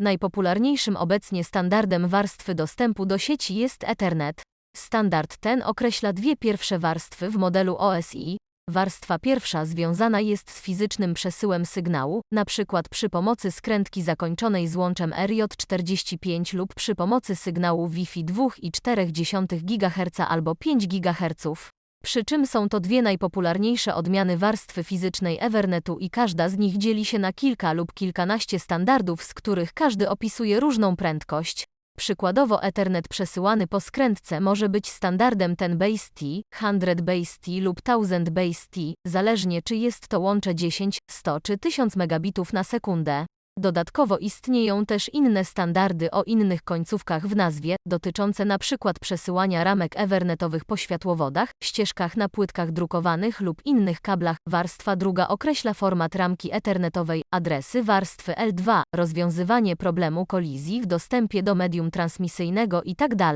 Najpopularniejszym obecnie standardem warstwy dostępu do sieci jest Ethernet. Standard ten określa dwie pierwsze warstwy w modelu OSI. Warstwa pierwsza związana jest z fizycznym przesyłem sygnału, np. przy pomocy skrętki zakończonej złączem RJ45 lub przy pomocy sygnału Wi-Fi 2,4 GHz albo 5 GHz. Przy czym są to dwie najpopularniejsze odmiany warstwy fizycznej Ethernetu i każda z nich dzieli się na kilka lub kilkanaście standardów, z których każdy opisuje różną prędkość. Przykładowo Ethernet przesyłany po skrętce może być standardem 10 base T, 100 base T lub 1000 base T, zależnie czy jest to łącze 10, 100 czy 1000 megabitów na sekundę. Dodatkowo istnieją też inne standardy o innych końcówkach w nazwie, dotyczące np. przesyłania ramek ethernetowych po światłowodach, ścieżkach na płytkach drukowanych lub innych kablach. Warstwa druga określa format ramki ethernetowej, adresy warstwy L2, rozwiązywanie problemu kolizji w dostępie do medium transmisyjnego itd.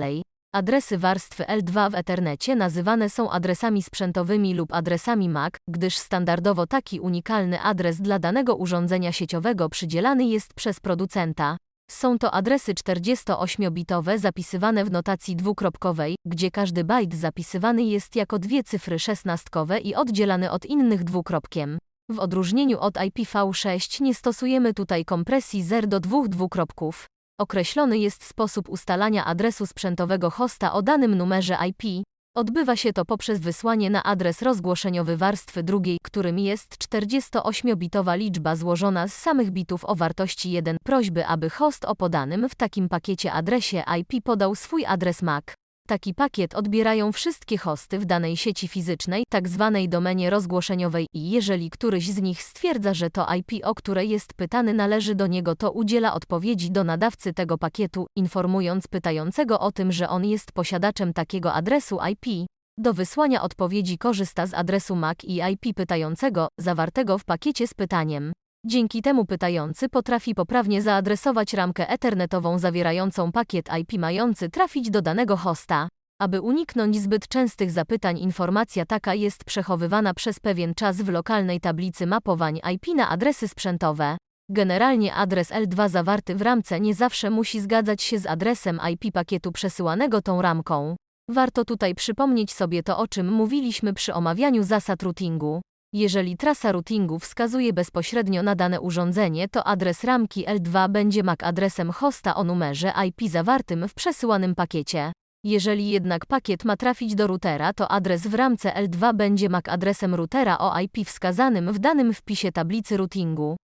Adresy warstwy L2 w Ethernecie nazywane są adresami sprzętowymi lub adresami MAC, gdyż standardowo taki unikalny adres dla danego urządzenia sieciowego przydzielany jest przez producenta. Są to adresy 48-bitowe zapisywane w notacji dwukropkowej, gdzie każdy bajt zapisywany jest jako dwie cyfry szesnastkowe i oddzielany od innych dwukropkiem. W odróżnieniu od IPv6 nie stosujemy tutaj kompresji 0 do 2 dwukropków. Określony jest sposób ustalania adresu sprzętowego hosta o danym numerze IP. Odbywa się to poprzez wysłanie na adres rozgłoszeniowy warstwy drugiej, którym jest 48-bitowa liczba złożona z samych bitów o wartości 1. Prośby, aby host o podanym w takim pakiecie adresie IP podał swój adres MAC. Taki pakiet odbierają wszystkie hosty w danej sieci fizycznej, tak zwanej domenie rozgłoszeniowej i jeżeli któryś z nich stwierdza, że to IP, o które jest pytany należy do niego, to udziela odpowiedzi do nadawcy tego pakietu, informując pytającego o tym, że on jest posiadaczem takiego adresu IP. Do wysłania odpowiedzi korzysta z adresu MAC i IP pytającego, zawartego w pakiecie z pytaniem. Dzięki temu pytający potrafi poprawnie zaadresować ramkę ethernetową zawierającą pakiet IP mający trafić do danego hosta. Aby uniknąć zbyt częstych zapytań informacja taka jest przechowywana przez pewien czas w lokalnej tablicy mapowań IP na adresy sprzętowe. Generalnie adres L2 zawarty w ramce nie zawsze musi zgadzać się z adresem IP pakietu przesyłanego tą ramką. Warto tutaj przypomnieć sobie to, o czym mówiliśmy przy omawianiu zasad routingu. Jeżeli trasa routingu wskazuje bezpośrednio na dane urządzenie, to adres ramki L2 będzie MAC adresem hosta o numerze IP zawartym w przesyłanym pakiecie. Jeżeli jednak pakiet ma trafić do routera, to adres w ramce L2 będzie MAC adresem routera o IP wskazanym w danym wpisie tablicy routingu.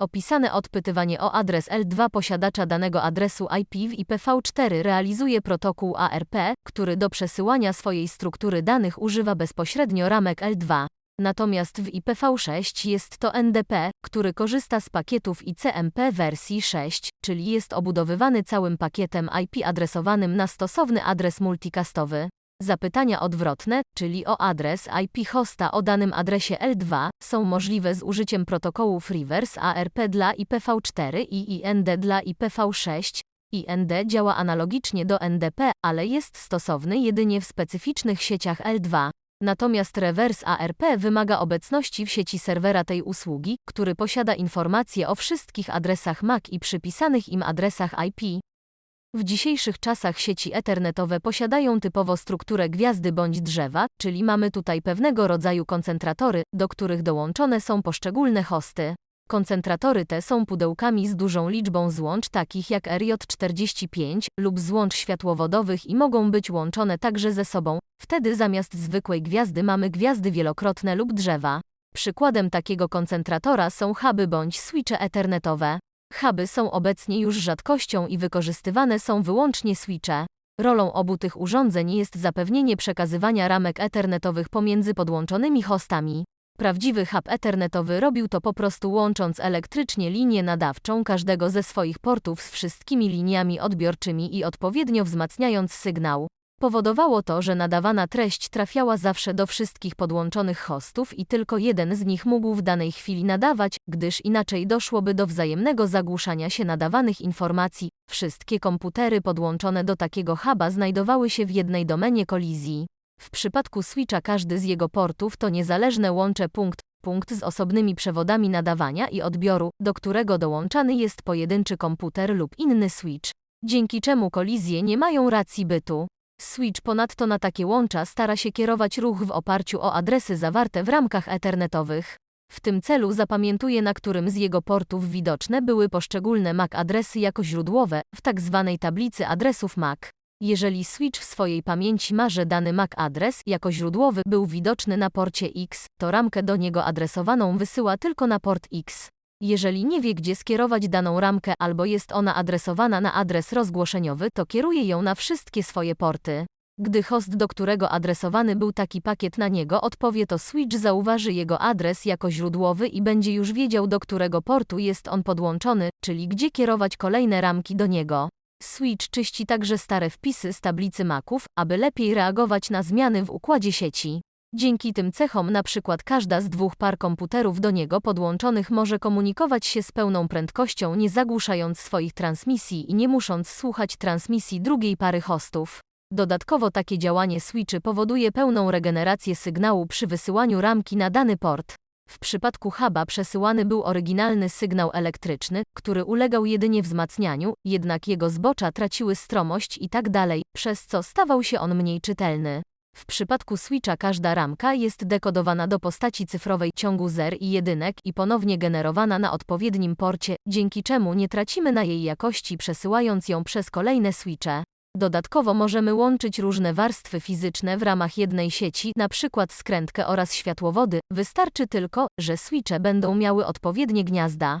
Opisane odpytywanie o adres L2 posiadacza danego adresu IP w IPv4 realizuje protokół ARP, który do przesyłania swojej struktury danych używa bezpośrednio ramek L2. Natomiast w IPv6 jest to NDP, który korzysta z pakietów ICMP wersji 6, czyli jest obudowywany całym pakietem IP adresowanym na stosowny adres multicastowy. Zapytania odwrotne, czyli o adres IP hosta o danym adresie L2, są możliwe z użyciem protokołów reverse ARP dla IPv4 i IND dla IPv6. IND działa analogicznie do NDP, ale jest stosowny jedynie w specyficznych sieciach L2. Natomiast rewers ARP wymaga obecności w sieci serwera tej usługi, który posiada informacje o wszystkich adresach MAC i przypisanych im adresach IP. W dzisiejszych czasach sieci ethernetowe posiadają typowo strukturę gwiazdy bądź drzewa, czyli mamy tutaj pewnego rodzaju koncentratory, do których dołączone są poszczególne hosty. Koncentratory te są pudełkami z dużą liczbą złącz takich jak RJ45 lub złącz światłowodowych i mogą być łączone także ze sobą. Wtedy zamiast zwykłej gwiazdy mamy gwiazdy wielokrotne lub drzewa. Przykładem takiego koncentratora są huby bądź switche ethernetowe. Huby są obecnie już rzadkością i wykorzystywane są wyłącznie switche. Rolą obu tych urządzeń jest zapewnienie przekazywania ramek ethernetowych pomiędzy podłączonymi hostami. Prawdziwy hub ethernetowy robił to po prostu łącząc elektrycznie linię nadawczą każdego ze swoich portów z wszystkimi liniami odbiorczymi i odpowiednio wzmacniając sygnał. Powodowało to, że nadawana treść trafiała zawsze do wszystkich podłączonych hostów i tylko jeden z nich mógł w danej chwili nadawać, gdyż inaczej doszłoby do wzajemnego zagłuszania się nadawanych informacji. Wszystkie komputery podłączone do takiego huba znajdowały się w jednej domenie kolizji. W przypadku switcha każdy z jego portów to niezależne łącze punkt, punkt z osobnymi przewodami nadawania i odbioru, do którego dołączany jest pojedynczy komputer lub inny switch, dzięki czemu kolizje nie mają racji bytu. Switch ponadto na takie łącza stara się kierować ruch w oparciu o adresy zawarte w ramkach ethernetowych. W tym celu zapamiętuje na którym z jego portów widoczne były poszczególne MAC adresy jako źródłowe, w tak zwanej tablicy adresów MAC. Jeżeli switch w swojej pamięci ma, że dany MAC adres jako źródłowy był widoczny na porcie X, to ramkę do niego adresowaną wysyła tylko na port X. Jeżeli nie wie, gdzie skierować daną ramkę albo jest ona adresowana na adres rozgłoszeniowy, to kieruje ją na wszystkie swoje porty. Gdy host, do którego adresowany był taki pakiet na niego odpowie, to switch zauważy jego adres jako źródłowy i będzie już wiedział, do którego portu jest on podłączony, czyli gdzie kierować kolejne ramki do niego. Switch czyści także stare wpisy z tablicy maków, aby lepiej reagować na zmiany w układzie sieci. Dzięki tym cechom na przykład każda z dwóch par komputerów do niego podłączonych może komunikować się z pełną prędkością nie zagłuszając swoich transmisji i nie musząc słuchać transmisji drugiej pary hostów. Dodatkowo takie działanie switchy powoduje pełną regenerację sygnału przy wysyłaniu ramki na dany port. W przypadku huba przesyłany był oryginalny sygnał elektryczny, który ulegał jedynie wzmacnianiu, jednak jego zbocza traciły stromość i tak dalej, przez co stawał się on mniej czytelny. W przypadku switcha każda ramka jest dekodowana do postaci cyfrowej ciągu zer i jedynek i ponownie generowana na odpowiednim porcie, dzięki czemu nie tracimy na jej jakości przesyłając ją przez kolejne switche. Dodatkowo możemy łączyć różne warstwy fizyczne w ramach jednej sieci, np. skrętkę oraz światłowody, wystarczy tylko, że switche będą miały odpowiednie gniazda.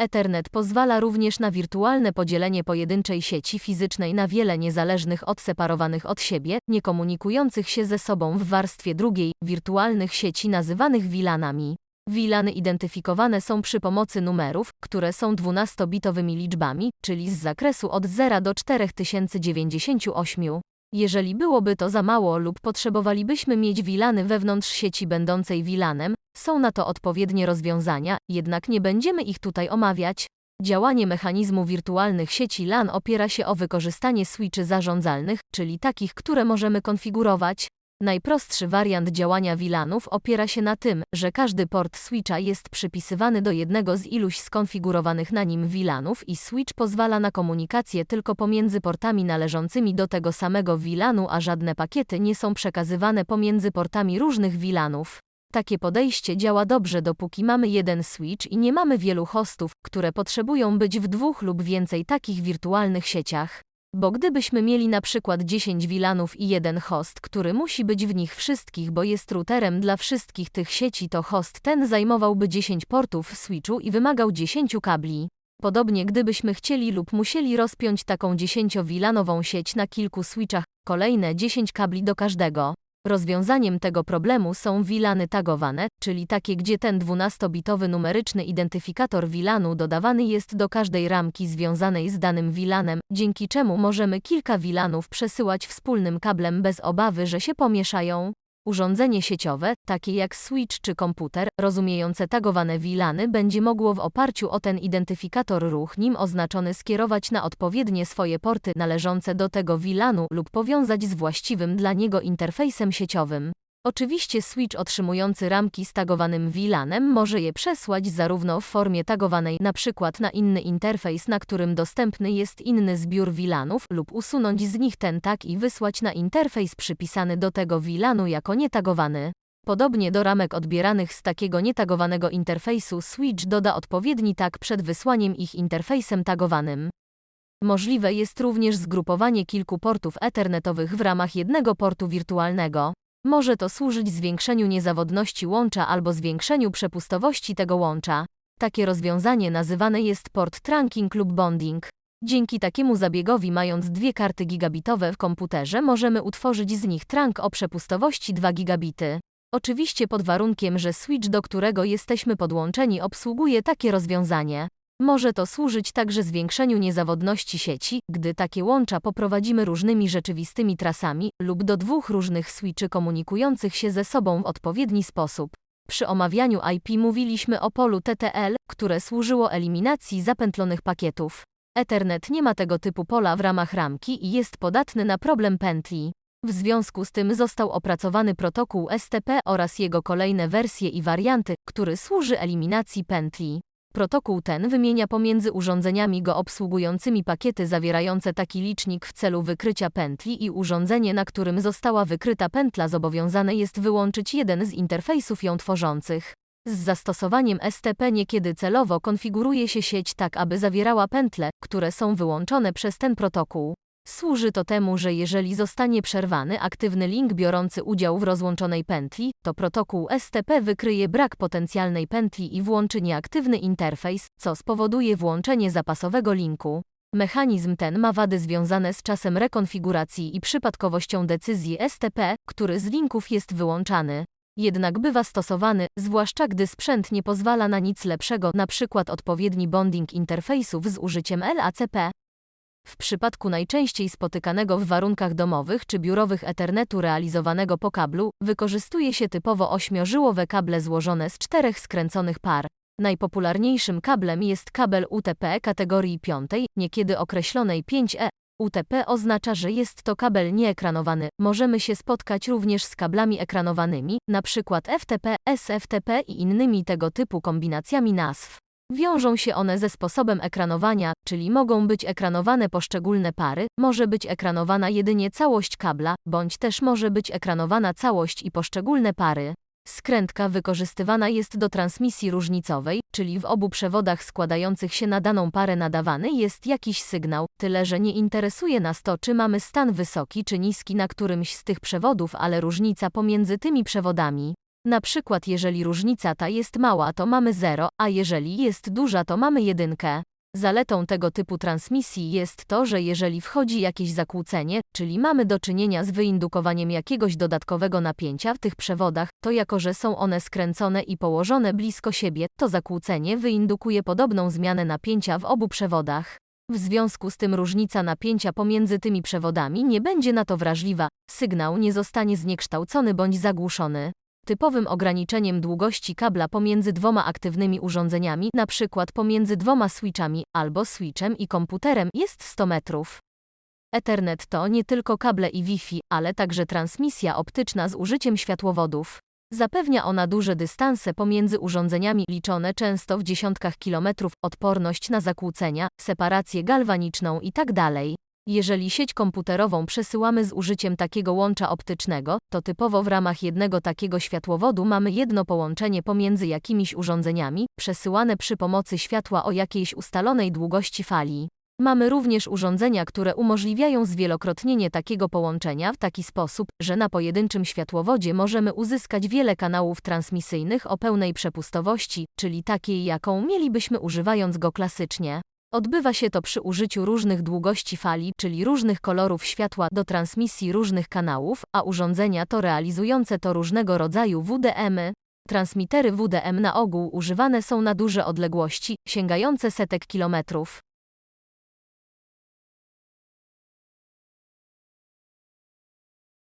Ethernet pozwala również na wirtualne podzielenie pojedynczej sieci fizycznej na wiele niezależnych odseparowanych od siebie, niekomunikujących się ze sobą w warstwie drugiej, wirtualnych sieci nazywanych VLANami. VLANy identyfikowane są przy pomocy numerów, które są 12-bitowymi liczbami, czyli z zakresu od 0 do 4098. Jeżeli byłoby to za mało lub potrzebowalibyśmy mieć wilany wewnątrz sieci będącej wilanem, są na to odpowiednie rozwiązania, jednak nie będziemy ich tutaj omawiać. Działanie mechanizmu wirtualnych sieci LAN opiera się o wykorzystanie switchy zarządzalnych, czyli takich, które możemy konfigurować. Najprostszy wariant działania VLANów opiera się na tym, że każdy port switcha jest przypisywany do jednego z iluś skonfigurowanych na nim VLANów i switch pozwala na komunikację tylko pomiędzy portami należącymi do tego samego VLANu, a żadne pakiety nie są przekazywane pomiędzy portami różnych VLANów. Takie podejście działa dobrze dopóki mamy jeden switch i nie mamy wielu hostów, które potrzebują być w dwóch lub więcej takich wirtualnych sieciach. Bo gdybyśmy mieli na przykład 10 wilanów i jeden host, który musi być w nich wszystkich, bo jest routerem dla wszystkich tych sieci, to host ten zajmowałby 10 portów w switchu i wymagał 10 kabli. Podobnie gdybyśmy chcieli lub musieli rozpiąć taką 10-wilanową sieć na kilku switchach, kolejne 10 kabli do każdego. Rozwiązaniem tego problemu są wilany tagowane, czyli takie gdzie ten 12-bitowy numeryczny identyfikator wilanu dodawany jest do każdej ramki związanej z danym wilanem, dzięki czemu możemy kilka wilanów przesyłać wspólnym kablem bez obawy, że się pomieszają. Urządzenie sieciowe, takie jak switch czy komputer, rozumiejące tagowane wilany będzie mogło w oparciu o ten identyfikator ruch nim oznaczony skierować na odpowiednie swoje porty należące do tego wilanu lub powiązać z właściwym dla niego interfejsem sieciowym. Oczywiście switch otrzymujący ramki z tagowanym VLANem może je przesłać zarówno w formie tagowanej np. na inny interfejs, na którym dostępny jest inny zbiór VLANów lub usunąć z nich ten tag i wysłać na interfejs przypisany do tego VLANu jako nietagowany. Podobnie do ramek odbieranych z takiego nietagowanego interfejsu switch doda odpowiedni tag przed wysłaniem ich interfejsem tagowanym. Możliwe jest również zgrupowanie kilku portów ethernetowych w ramach jednego portu wirtualnego. Może to służyć zwiększeniu niezawodności łącza albo zwiększeniu przepustowości tego łącza. Takie rozwiązanie nazywane jest port trunking lub bonding. Dzięki takiemu zabiegowi mając dwie karty gigabitowe w komputerze możemy utworzyć z nich trunk o przepustowości 2 gigabity. Oczywiście pod warunkiem, że switch do którego jesteśmy podłączeni obsługuje takie rozwiązanie. Może to służyć także zwiększeniu niezawodności sieci, gdy takie łącza poprowadzimy różnymi rzeczywistymi trasami lub do dwóch różnych switchy komunikujących się ze sobą w odpowiedni sposób. Przy omawianiu IP mówiliśmy o polu TTL, które służyło eliminacji zapętlonych pakietów. Ethernet nie ma tego typu pola w ramach ramki i jest podatny na problem pętli. W związku z tym został opracowany protokół STP oraz jego kolejne wersje i warianty, który służy eliminacji pętli. Protokół ten wymienia pomiędzy urządzeniami go obsługującymi pakiety zawierające taki licznik w celu wykrycia pętli i urządzenie, na którym została wykryta pętla zobowiązane jest wyłączyć jeden z interfejsów ją tworzących. Z zastosowaniem STP niekiedy celowo konfiguruje się sieć tak, aby zawierała pętle, które są wyłączone przez ten protokół. Służy to temu, że jeżeli zostanie przerwany aktywny link biorący udział w rozłączonej pętli, to protokół STP wykryje brak potencjalnej pętli i włączy nieaktywny interfejs, co spowoduje włączenie zapasowego linku. Mechanizm ten ma wady związane z czasem rekonfiguracji i przypadkowością decyzji STP, który z linków jest wyłączany. Jednak bywa stosowany, zwłaszcza gdy sprzęt nie pozwala na nic lepszego, np. odpowiedni bonding interfejsów z użyciem LACP. W przypadku najczęściej spotykanego w warunkach domowych czy biurowych Ethernetu realizowanego po kablu, wykorzystuje się typowo ośmiożyłowe kable złożone z czterech skręconych par. Najpopularniejszym kablem jest kabel UTP kategorii 5, niekiedy określonej 5E. UTP oznacza, że jest to kabel nieekranowany. Możemy się spotkać również z kablami ekranowanymi, np. FTP, SFTP i innymi tego typu kombinacjami nazw. Wiążą się one ze sposobem ekranowania, czyli mogą być ekranowane poszczególne pary, może być ekranowana jedynie całość kabla, bądź też może być ekranowana całość i poszczególne pary. Skrętka wykorzystywana jest do transmisji różnicowej, czyli w obu przewodach składających się na daną parę nadawany jest jakiś sygnał, tyle że nie interesuje nas to, czy mamy stan wysoki czy niski na którymś z tych przewodów, ale różnica pomiędzy tymi przewodami. Na przykład jeżeli różnica ta jest mała to mamy 0, a jeżeli jest duża to mamy jedynkę. Zaletą tego typu transmisji jest to, że jeżeli wchodzi jakieś zakłócenie, czyli mamy do czynienia z wyindukowaniem jakiegoś dodatkowego napięcia w tych przewodach, to jako że są one skręcone i położone blisko siebie, to zakłócenie wyindukuje podobną zmianę napięcia w obu przewodach. W związku z tym różnica napięcia pomiędzy tymi przewodami nie będzie na to wrażliwa, sygnał nie zostanie zniekształcony bądź zagłuszony. Typowym ograniczeniem długości kabla pomiędzy dwoma aktywnymi urządzeniami, np. pomiędzy dwoma switchami albo switchem i komputerem, jest 100 metrów. Ethernet to nie tylko kable i Wi-Fi, ale także transmisja optyczna z użyciem światłowodów. Zapewnia ona duże dystanse pomiędzy urządzeniami liczone często w dziesiątkach kilometrów, odporność na zakłócenia, separację galwaniczną itd. Jeżeli sieć komputerową przesyłamy z użyciem takiego łącza optycznego, to typowo w ramach jednego takiego światłowodu mamy jedno połączenie pomiędzy jakimiś urządzeniami, przesyłane przy pomocy światła o jakiejś ustalonej długości fali. Mamy również urządzenia, które umożliwiają zwielokrotnienie takiego połączenia w taki sposób, że na pojedynczym światłowodzie możemy uzyskać wiele kanałów transmisyjnych o pełnej przepustowości, czyli takiej, jaką mielibyśmy używając go klasycznie. Odbywa się to przy użyciu różnych długości fali, czyli różnych kolorów światła do transmisji różnych kanałów, a urządzenia to realizujące to różnego rodzaju WDM-y. Transmitery WDM na ogół używane są na duże odległości, sięgające setek kilometrów.